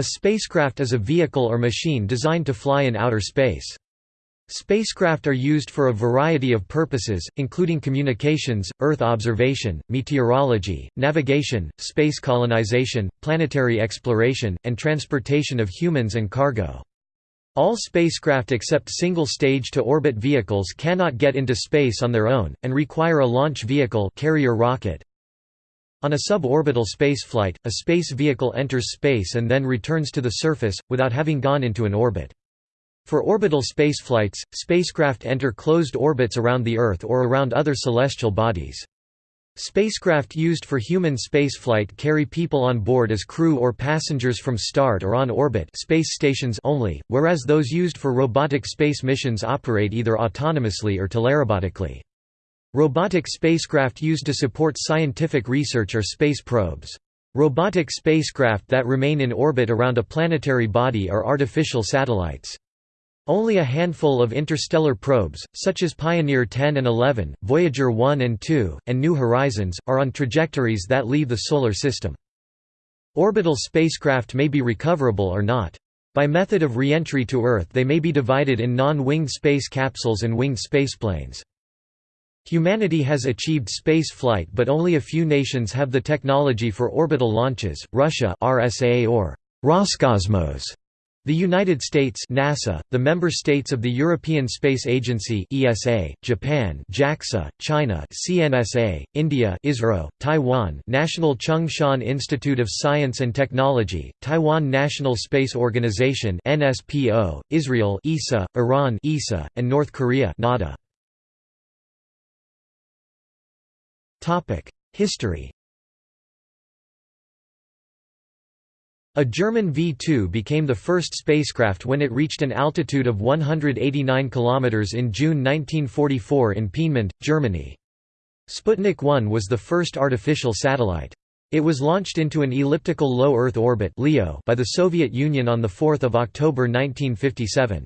A spacecraft is a vehicle or machine designed to fly in outer space. Spacecraft are used for a variety of purposes, including communications, Earth observation, meteorology, navigation, space colonization, planetary exploration, and transportation of humans and cargo. All spacecraft except single-stage to orbit vehicles cannot get into space on their own, and require a launch vehicle carrier rocket. On a suborbital spaceflight, a space vehicle enters space and then returns to the surface, without having gone into an orbit. For orbital spaceflights, spacecraft enter closed orbits around the Earth or around other celestial bodies. Spacecraft used for human spaceflight carry people on board as crew or passengers from start or on orbit space stations only, whereas those used for robotic space missions operate either autonomously or telerobotically. Robotic spacecraft used to support scientific research are space probes. Robotic spacecraft that remain in orbit around a planetary body are artificial satellites. Only a handful of interstellar probes, such as Pioneer 10 and 11, Voyager 1 and 2, and New Horizons, are on trajectories that leave the Solar System. Orbital spacecraft may be recoverable or not. By method of reentry to Earth they may be divided in non-winged space capsules and winged spaceplanes. Humanity has achieved space flight but only a few nations have the technology for orbital launches, Russia RSA or Roscosmos the United States NASA, the member states of the European Space Agency ESA, Japan JAXA, China CNSA, India ISRO, Taiwan National Chung-Shan Institute of Science and Technology, Taiwan National Space Organization NSPO, Israel ESA, Iran ISA, and North Korea NADA. History A German V-2 became the first spacecraft when it reached an altitude of 189 km in June 1944 in Peenemünde, Germany. Sputnik 1 was the first artificial satellite. It was launched into an elliptical low Earth orbit by the Soviet Union on 4 October 1957.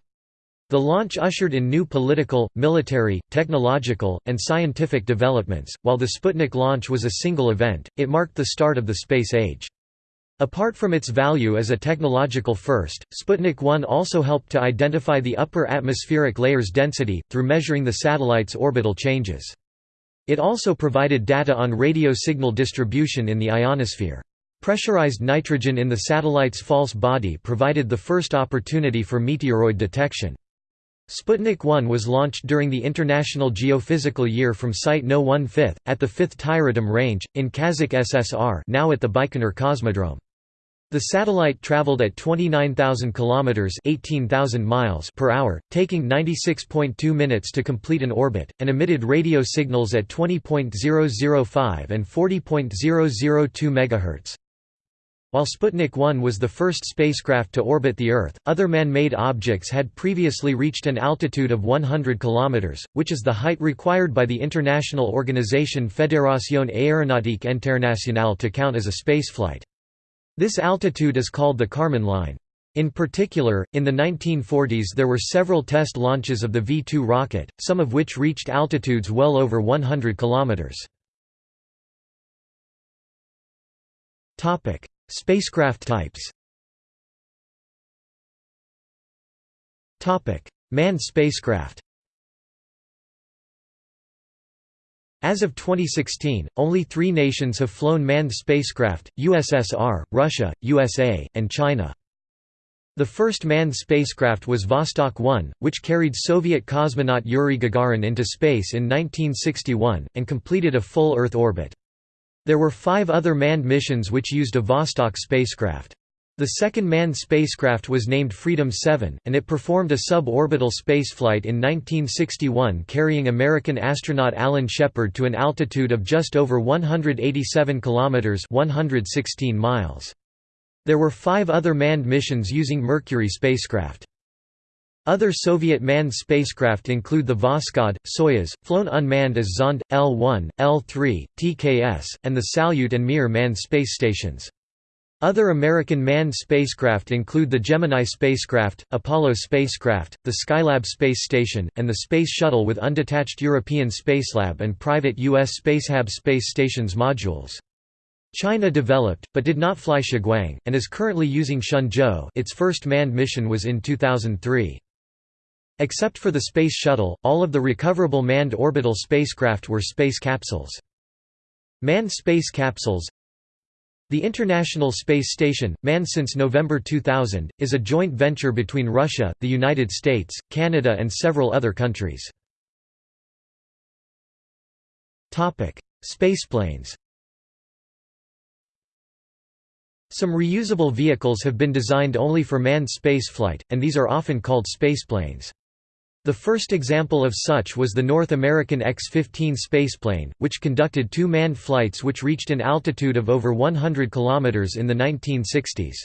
The launch ushered in new political, military, technological, and scientific developments. While the Sputnik launch was a single event, it marked the start of the space age. Apart from its value as a technological first, Sputnik 1 also helped to identify the upper atmospheric layer's density, through measuring the satellite's orbital changes. It also provided data on radio signal distribution in the ionosphere. Pressurized nitrogen in the satellite's false body provided the first opportunity for meteoroid detection. Sputnik 1 was launched during the International Geophysical Year from Site No 1/5, at the 5th Tyuratam Range, in Kazakh SSR now at the Baikonur Cosmodrome. The satellite traveled at 29,000 km 18,000 miles) per hour, taking 96.2 minutes to complete an orbit, and emitted radio signals at 20.005 and 40.002 MHz. While Sputnik 1 was the first spacecraft to orbit the Earth, other man-made objects had previously reached an altitude of 100 km, which is the height required by the international organization Fédération Aéronautique Internationale to count as a spaceflight. This altitude is called the Kármán line. In particular, in the 1940s there were several test launches of the V-2 rocket, some of which reached altitudes well over 100 kilometers. Spacecraft types. Manned spacecraft. As of 2016, only three nations have flown manned spacecraft, USSR, Russia, USA, and China. The first manned spacecraft was Vostok 1, which carried Soviet cosmonaut Yuri Gagarin into space in 1961, and completed a full Earth orbit. There were five other manned missions which used a Vostok spacecraft. The second manned spacecraft was named Freedom 7, and it performed a suborbital spaceflight in 1961 carrying American astronaut Alan Shepard to an altitude of just over 187 kilometers (116 miles). There were 5 other manned missions using Mercury spacecraft. Other Soviet manned spacecraft include the Voskhod, Soyuz, flown unmanned as Zond, L-1, L-3, TKS, and the Salyut and Mir manned space stations. Other American manned spacecraft include the Gemini spacecraft, Apollo spacecraft, the Skylab space station, and the Space Shuttle with undetached European Spacelab and private U.S. Spacehab space stations modules. China developed, but did not fly Shiguang, and is currently using Shenzhou its first manned mission was in 2003. Except for the Space Shuttle, all of the recoverable manned orbital spacecraft were space capsules. Manned space capsules The International Space Station, manned since November 2000, is a joint venture between Russia, the United States, Canada and several other countries. Spaceplanes Some reusable vehicles have been designed only for manned spaceflight, and these are often called spaceplanes. The first example of such was the North American X-15 spaceplane, which conducted two manned flights which reached an altitude of over 100 km in the 1960s.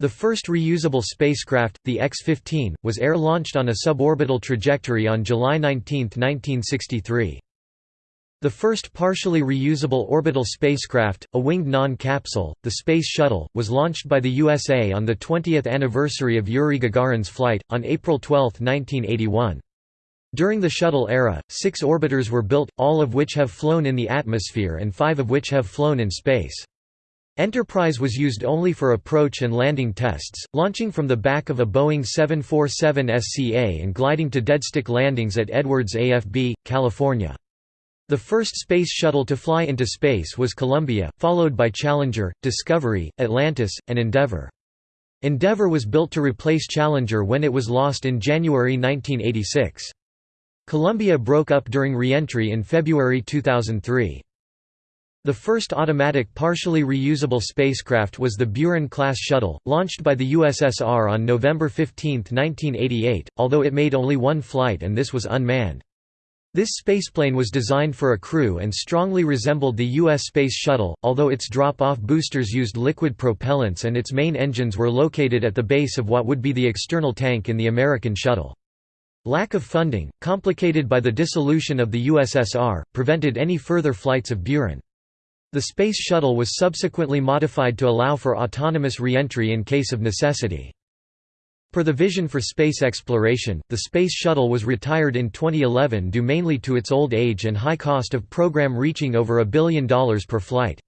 The first reusable spacecraft, the X-15, was air-launched on a suborbital trajectory on July 19, 1963. The first partially reusable orbital spacecraft, a winged non-capsule, the Space Shuttle, was launched by the USA on the 20th anniversary of Yuri Gagarin's flight, on April 12, 1981. During the shuttle era, six orbiters were built, all of which have flown in the atmosphere and five of which have flown in space. Enterprise was used only for approach and landing tests, launching from the back of a Boeing 747 SCA and gliding to deadstick landings at Edwards AFB, California. The first space shuttle to fly into space was Columbia, followed by Challenger, Discovery, Atlantis, and Endeavour. Endeavour was built to replace Challenger when it was lost in January 1986. Columbia broke up during re-entry in February 2003. The first automatic partially reusable spacecraft was the Buran-class shuttle, launched by the USSR on November 15, 1988, although it made only one flight and this was unmanned. This spaceplane was designed for a crew and strongly resembled the U.S. Space Shuttle, although its drop-off boosters used liquid propellants and its main engines were located at the base of what would be the external tank in the American shuttle. Lack of funding, complicated by the dissolution of the USSR, prevented any further flights of Buran. The Space Shuttle was subsequently modified to allow for autonomous re-entry in case of necessity. Per the Vision for Space Exploration, the Space Shuttle was retired in 2011 due mainly to its old age and high cost of program reaching over a billion dollars per flight.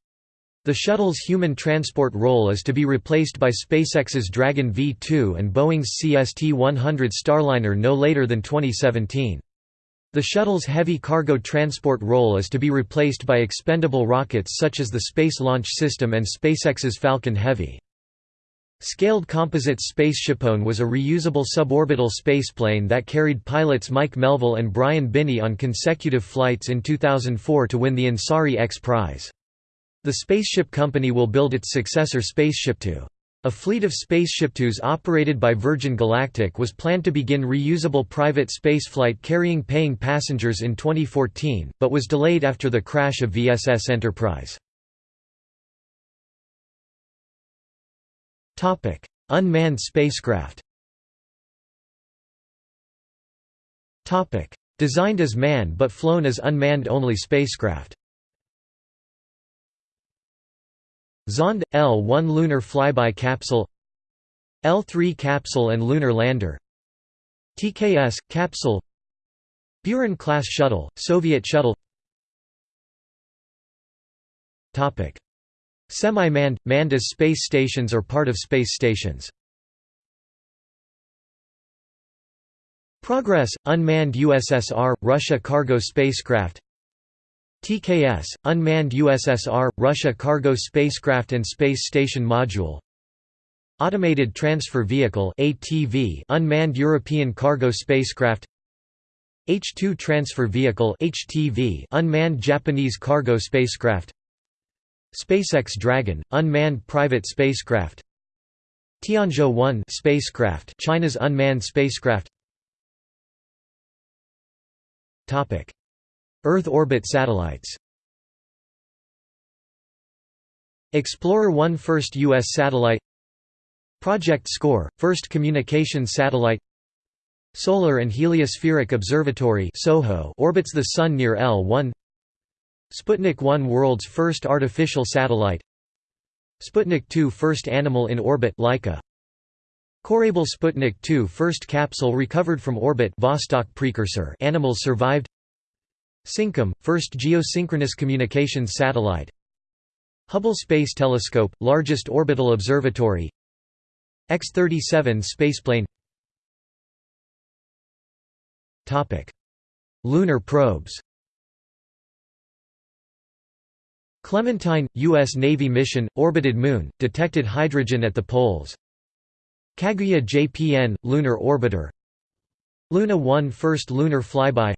The shuttle's human transport role is to be replaced by SpaceX's Dragon V2 and Boeing's CST-100 Starliner no later than 2017. The shuttle's heavy cargo transport role is to be replaced by expendable rockets such as the Space Launch System and SpaceX's Falcon Heavy. Scaled Composites Spaceshipone was a reusable suborbital spaceplane that carried pilots Mike Melvill and Brian Binnie on consecutive flights in 2004 to win the Ansari X Prize. The Spaceship Company will build its successor Spaceship Two. A fleet of Spaceship2s operated by Virgin Galactic was planned to begin reusable private spaceflight carrying paying passengers in 2014, but was delayed after the crash of VSS Enterprise. Topic: Unmanned spacecraft. Topic: Designed as manned but flown as unmanned only spacecraft. Zond L1 lunar flyby capsule L3 capsule and lunar lander TKS capsule Buran class shuttle Soviet shuttle Topic Semi-manned, manned as space stations or part of space stations. Progress, unmanned USSR, Russia cargo spacecraft. TKS, unmanned USSR, Russia cargo spacecraft and space station module. Automated Transfer Vehicle ATV, unmanned European cargo spacecraft. H-2 Transfer Vehicle HTV, unmanned Japanese cargo spacecraft SpaceX Dragon, unmanned private spacecraft Tianzhou-1 spacecraft, China's unmanned spacecraft Topic: Earth orbit satellites. Explorer 1 first US satellite Project SCORE, first communications satellite Solar and Heliospheric Observatory (SOHO) orbits the Sun near L1 Sputnik 1 world's first artificial satellite. Sputnik 2 first animal in orbit Laika. Korabl Sputnik 2 first capsule recovered from orbit Vostok precursor animals survived. SYNCOM first geosynchronous communications satellite. Hubble Space Telescope, largest orbital observatory. X-37 spaceplane. Lunar probes Clementine, U.S. Navy mission, orbited Moon, detected hydrogen at the poles. Kaguya JPN, lunar orbiter. Luna 1 first lunar flyby.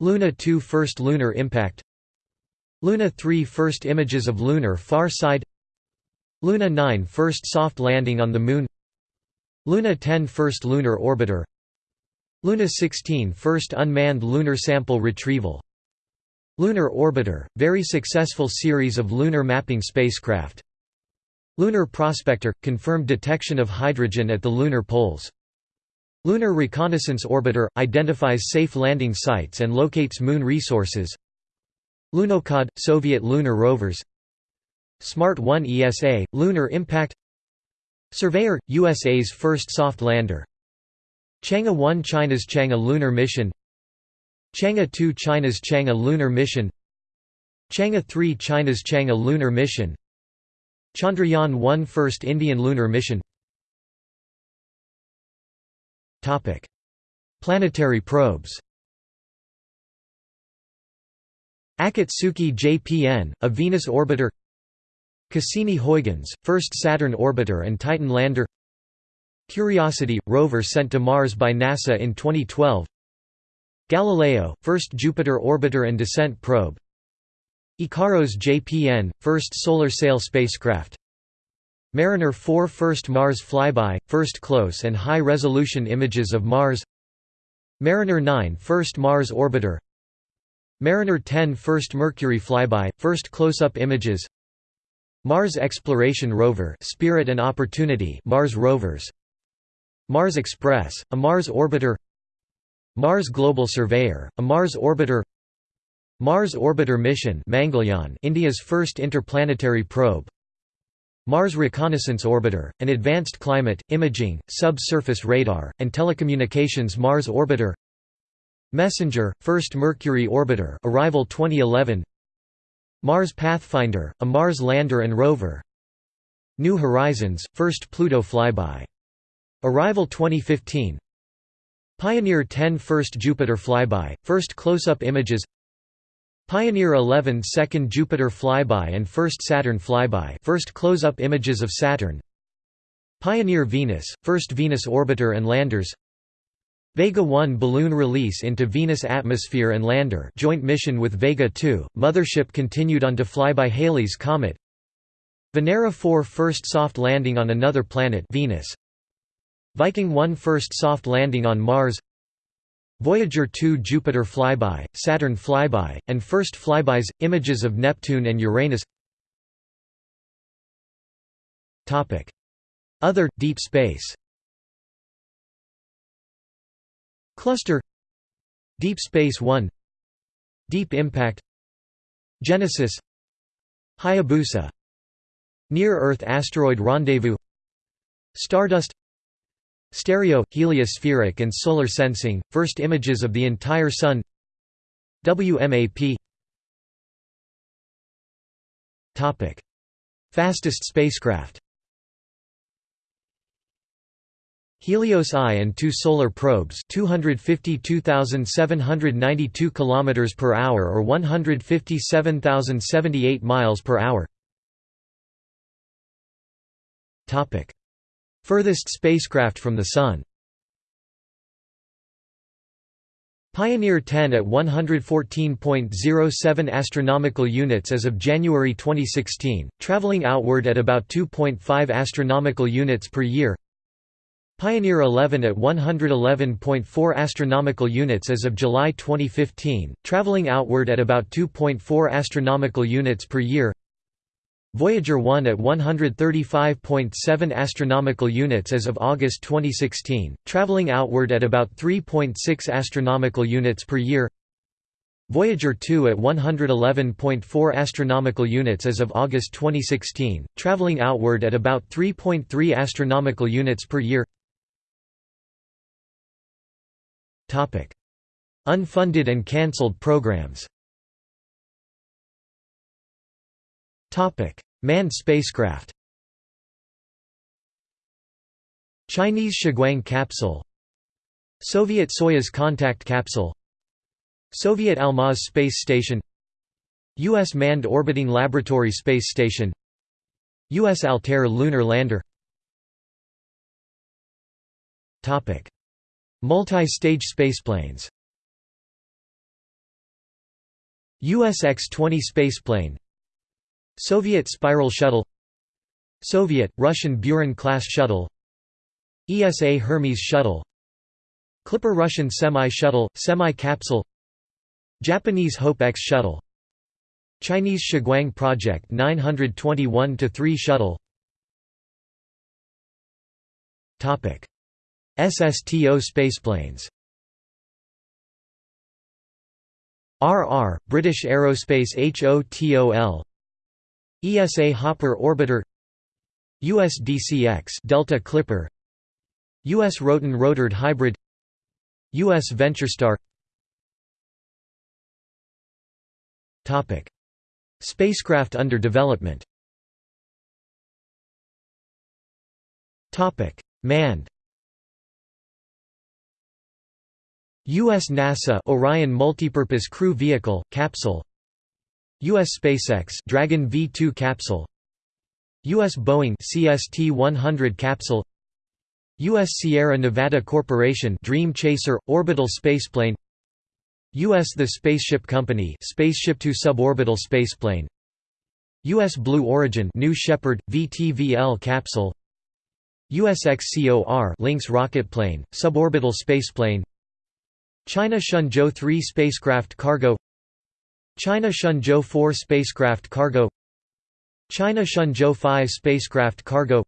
Luna 2 first lunar impact. Luna 3 first images of lunar far side. Luna 9 first soft landing on the Moon. Luna 10 first lunar orbiter. Luna 16 first unmanned lunar sample retrieval Lunar Orbiter, very successful series of lunar mapping spacecraft. Lunar Prospector – confirmed detection of hydrogen at the lunar poles. Lunar Reconnaissance Orbiter – identifies safe landing sites and locates moon resources. Lunokhod – Soviet lunar rovers. Smart 1 ESA – Lunar Impact. Surveyor – USA's first soft lander. Chang'e 1 China's Chang'e lunar mission Chang'e 2 China's Chang'e lunar mission Chang'e 3 China's Chang'e lunar mission Chandrayaan 1 First Indian lunar mission. Planetary probes. Akatsuki JPN, a Venus orbiter. Cassini-Huygens, first Saturn orbiter and Titan lander. Curiosity – rover sent to Mars by NASA in 2012 Galileo, first Jupiter orbiter and descent probe. Ikaros JPN, first solar sail spacecraft. Mariner 4 first Mars flyby, first close and high-resolution images of Mars. Mariner 9 first Mars orbiter. Mariner 10 First Mercury flyby, first close-up images. Mars Exploration Rover Spirit and Opportunity Mars rovers. Mars Express, a Mars orbiter Mars Global Surveyor, a Mars orbiter Mars Orbiter Mission Mangalyaan India's first interplanetary probe Mars Reconnaissance Orbiter, an advanced climate, imaging, subsurface radar, and telecommunications Mars Orbiter Messenger, first Mercury orbiter arrival 2011 Mars Pathfinder, a Mars lander and rover New Horizons, first Pluto flyby. Arrival 2015 Pioneer 10 first Jupiter flyby, first close-up images Pioneer 11 second Jupiter flyby and first Saturn flyby first close-up images of Saturn Pioneer Venus, first Venus orbiter and landers Vega 1 balloon release into Venus atmosphere and lander joint mission with Vega 2, mothership continued on to fly by Halley's Comet Venera 4 first soft landing on another planet Venus Viking 1 first soft landing on Mars Voyager 2 Jupiter flyby, Saturn flyby, and first flybys, images of Neptune and Uranus. Other, deep space. Cluster. Deep Space One. Deep Impact. Genesis. Hayabusa. Near-Earth Asteroid Rendezvous. Stardust Stereo, heliospheric and solar sensing, first images of the entire Sun. WMAP Fastest spacecraft. Helios I and two solar probes 252,792 km per hour or 157,078 miles per hour. Topic Furthest spacecraft from the Sun Pioneer 10 at 114.07 astronomical units as of January 2016, traveling outward at about 2.5 astronomical units per year Pioneer 11 at 111.4 astronomical units as of July 2015, traveling outward at about 2.4 astronomical units per year. Voyager 1 at 135.7 astronomical units as of August 2016, traveling outward at about 3.6 astronomical units per year. Voyager 2 at 111.4 astronomical units as of August 2016, traveling outward at about 3.3 astronomical units per year. Topic: Unfunded and cancelled programs Manned spacecraft Chinese Shiguang capsule Soviet Soyuz contact capsule Soviet Almaz space station U.S. Manned Orbiting Laboratory Space Station U.S. Altair lunar lander Topic: Multi-stage spaceplanes US X-20 spaceplane Soviet Spiral Shuttle Soviet, Russian Buran-class shuttle ESA Hermes shuttle Clipper Russian semi-shuttle, semi-capsule Japanese Hope X shuttle Chinese Shiguang Project 921-3 shuttle. SSTO spaceplanes. RR, British Aerospace HOTOL ESA Hopper Orbiter USDCX Delta Clipper US Roton Rotored Hybrid US VentureStar. Topic. Spacecraft under development. Topic. Manned. U.S. NASA Orion Multipurpose Crew Vehicle, Capsule U.S. SpaceX Dragon V2 capsule U.S. Boeing CST-100 capsule U.S. Sierra Nevada Corporation Dream Chaser – Orbital Spaceplane U.S. The Spaceship Company Spaceship Two Suborbital Spaceplane U.S. Blue Origin New Shepard – VTVL capsule USXCOR Lynx rocketplane, suborbital spaceplane China Shenzhou 3 spacecraft cargo China Shenzhou 4 spacecraft cargo. China Shenzhou 5 spacecraft cargo.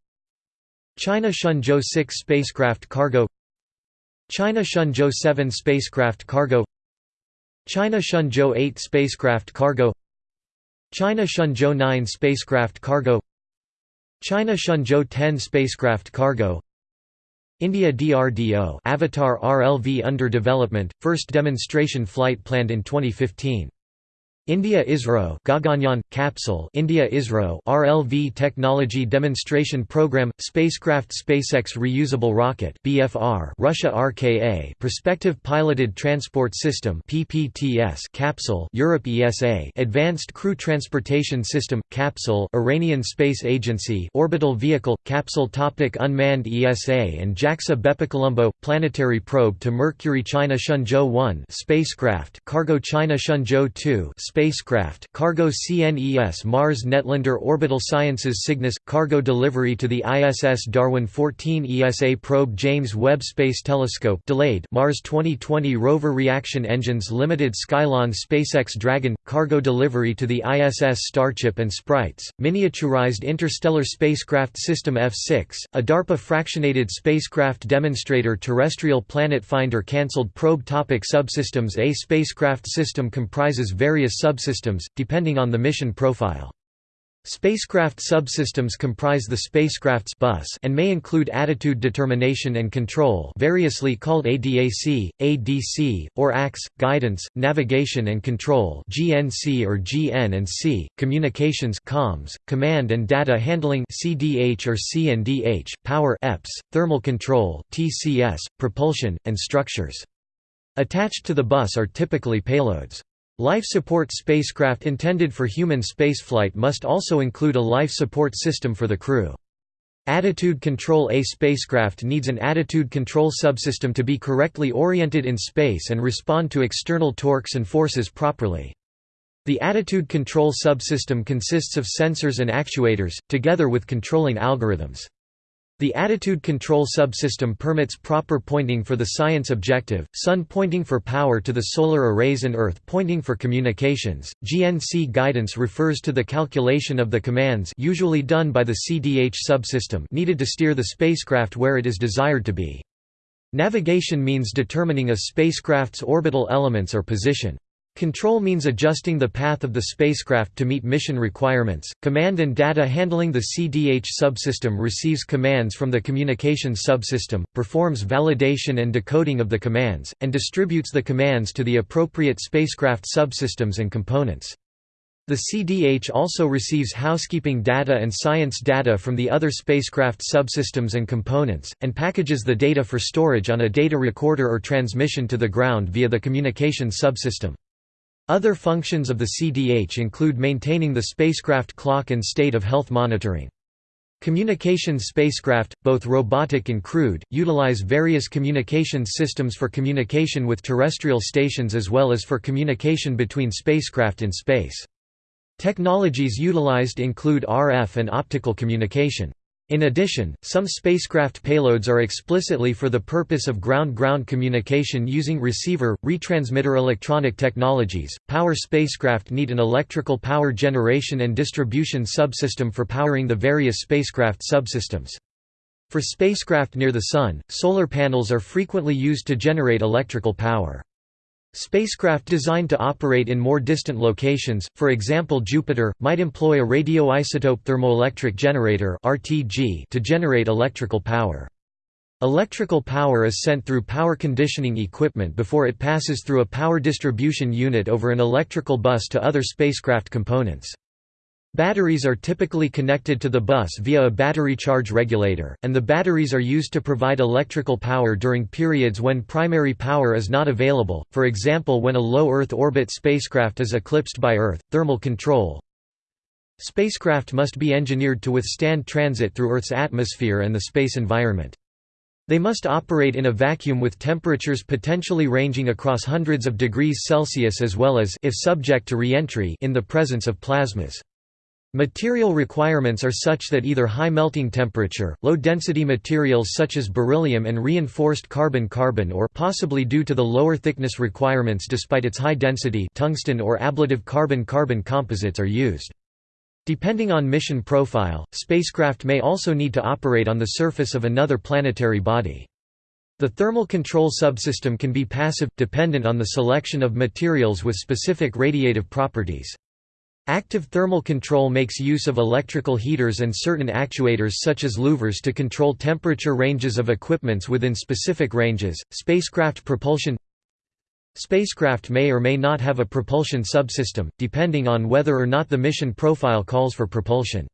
China Shenzhou 6 spacecraft cargo. China Shenzhou 7 spacecraft cargo. China Shenzhou 8 spacecraft cargo. China Shenzhou 9 spacecraft cargo. China Shenzhou 10 spacecraft cargo. India DRDO Avatar RLV under development, first demonstration flight planned in 2015. India ISRO Gaganyaan capsule India ISRO RLV Technology Demonstration Program Spacecraft SpaceX Reusable Rocket BFR Russia RKA Prospective Piloted Transport System PPTS capsule Europe ESA Advanced Crew Transportation System capsule Iranian Space Agency Orbital Vehicle capsule topic Unmanned ESA and JAXA Bepicolombo planetary probe to Mercury China Shenzhou 1 spacecraft Cargo China Shenzhou 2 spacecraft cargo CNES Mars Netlander Orbital Sciences Cygnus – cargo delivery to the ISS Darwin 14 ESA probe James Webb Space Telescope delayed Mars 2020 rover reaction engines Limited Skylon SpaceX Dragon – cargo delivery to the ISS StarChip and Sprites, miniaturized interstellar spacecraft system F6, a DARPA fractionated spacecraft demonstrator terrestrial planet finder cancelled probe topic Subsystems A spacecraft system comprises various subsystems, depending on the mission profile. Spacecraft subsystems comprise the spacecraft's bus and may include attitude determination and control variously called ADAC, ADC, or ACS, guidance, navigation and control GNC or GN and C, communications comms, command and data handling CDH or CNDH, power EPS, thermal control TCS, propulsion, and structures. Attached to the bus are typically payloads. Life support spacecraft intended for human spaceflight must also include a life support system for the crew. Attitude Control A spacecraft needs an attitude control subsystem to be correctly oriented in space and respond to external torques and forces properly. The attitude control subsystem consists of sensors and actuators, together with controlling algorithms. The attitude control subsystem permits proper pointing for the science objective, sun pointing for power to the solar arrays and earth pointing for communications. GNC guidance refers to the calculation of the commands usually done by the CDH subsystem needed to steer the spacecraft where it is desired to be. Navigation means determining a spacecraft's orbital elements or position. Control means adjusting the path of the spacecraft to meet mission requirements. Command and data handling The CDH subsystem receives commands from the communications subsystem, performs validation and decoding of the commands, and distributes the commands to the appropriate spacecraft subsystems and components. The CDH also receives housekeeping data and science data from the other spacecraft subsystems and components, and packages the data for storage on a data recorder or transmission to the ground via the communications subsystem. Other functions of the CDH include maintaining the spacecraft clock and state of health monitoring. Communications spacecraft, both robotic and crewed, utilize various communications systems for communication with terrestrial stations as well as for communication between spacecraft in space. Technologies utilized include RF and optical communication. In addition, some spacecraft payloads are explicitly for the purpose of ground-ground communication using receiver, retransmitter electronic technologies. Power spacecraft need an electrical power generation and distribution subsystem for powering the various spacecraft subsystems. For spacecraft near the Sun, solar panels are frequently used to generate electrical power. Spacecraft designed to operate in more distant locations, for example Jupiter, might employ a radioisotope thermoelectric generator to generate electrical power. Electrical power is sent through power conditioning equipment before it passes through a power distribution unit over an electrical bus to other spacecraft components. Batteries are typically connected to the bus via a battery charge regulator, and the batteries are used to provide electrical power during periods when primary power is not available, for example when a low Earth orbit spacecraft is eclipsed by Earth. Thermal control Spacecraft must be engineered to withstand transit through Earth's atmosphere and the space environment. They must operate in a vacuum with temperatures potentially ranging across hundreds of degrees Celsius as well as if subject to re-entry in the presence of plasmas. Material requirements are such that either high melting temperature, low-density materials such as beryllium and reinforced carbon-carbon or possibly due to the lower thickness requirements despite its high density tungsten or ablative carbon-carbon composites are used. Depending on mission profile, spacecraft may also need to operate on the surface of another planetary body. The thermal control subsystem can be passive, dependent on the selection of materials with specific radiative properties. Active thermal control makes use of electrical heaters and certain actuators such as louvers to control temperature ranges of equipments within specific ranges. Spacecraft propulsion Spacecraft may or may not have a propulsion subsystem, depending on whether or not the mission profile calls for propulsion.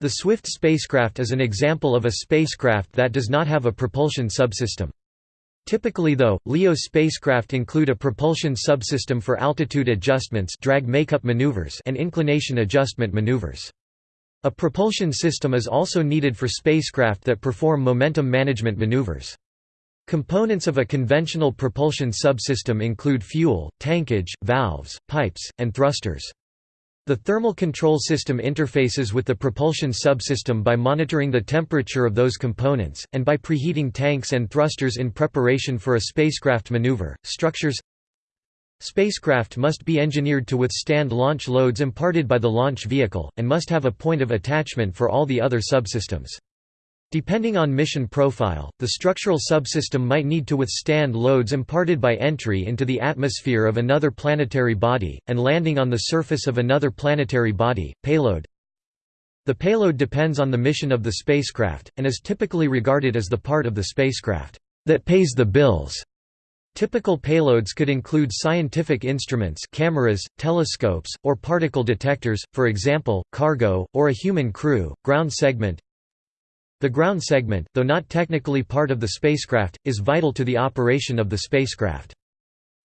The Swift spacecraft is an example of a spacecraft that does not have a propulsion subsystem. Typically though, LEO spacecraft include a propulsion subsystem for altitude adjustments drag makeup maneuvers and inclination adjustment maneuvers. A propulsion system is also needed for spacecraft that perform momentum management maneuvers. Components of a conventional propulsion subsystem include fuel, tankage, valves, pipes, and thrusters. The thermal control system interfaces with the propulsion subsystem by monitoring the temperature of those components, and by preheating tanks and thrusters in preparation for a spacecraft maneuver. Structures Spacecraft must be engineered to withstand launch loads imparted by the launch vehicle, and must have a point of attachment for all the other subsystems. Depending on mission profile, the structural subsystem might need to withstand loads imparted by entry into the atmosphere of another planetary body, and landing on the surface of another planetary body. Payload The payload depends on the mission of the spacecraft, and is typically regarded as the part of the spacecraft that pays the bills. Typical payloads could include scientific instruments cameras, telescopes, or particle detectors, for example, cargo, or a human crew, ground segment the ground segment, though not technically part of the spacecraft, is vital to the operation of the spacecraft.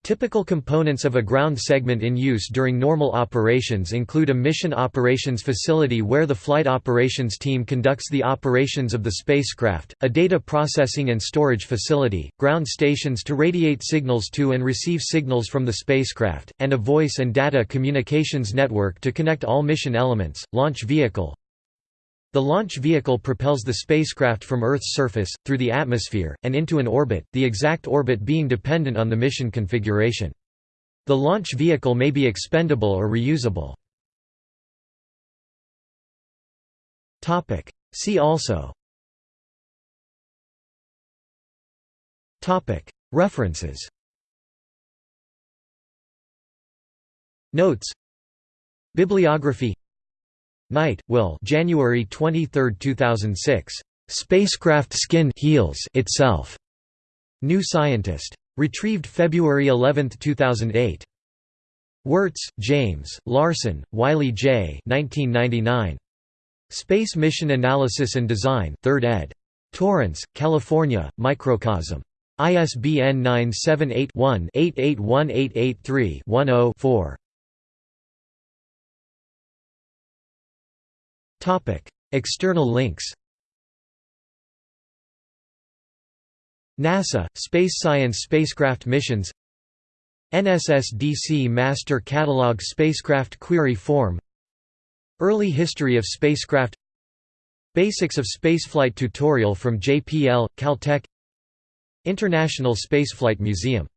Typical components of a ground segment in use during normal operations include a mission operations facility where the flight operations team conducts the operations of the spacecraft, a data processing and storage facility, ground stations to radiate signals to and receive signals from the spacecraft, and a voice and data communications network to connect all mission elements, launch vehicle, the launch vehicle propels the spacecraft from Earth's surface, through the atmosphere, and into an orbit, the exact orbit being dependent on the mission configuration. The launch vehicle may be expendable or reusable. See also. References. Notes. Bibliography Knight, Will. January 23, 2006. Spacecraft skin heals itself. New Scientist. Retrieved February 11, 2008. Wertz, James, Larson, Wiley J. 1999. Space Mission Analysis and Design 3rd ed. Torrance, California, Microcosm. ISBN 978-1-881883-10-4. External links NASA, Space Science Spacecraft Missions NSSDC Master Catalog Spacecraft Query Form Early History of Spacecraft Basics of Spaceflight tutorial from JPL, Caltech International Spaceflight Museum